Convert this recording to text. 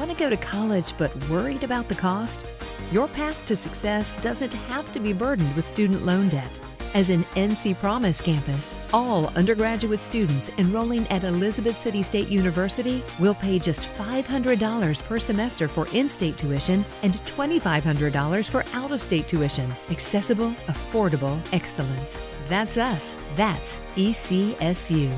Want to go to college but worried about the cost? Your path to success doesn't have to be burdened with student loan debt. As an NC Promise campus, all undergraduate students enrolling at Elizabeth City State University will pay just $500 per semester for in-state tuition and $2,500 for out-of-state tuition. Accessible, affordable excellence. That's us. That's ECSU.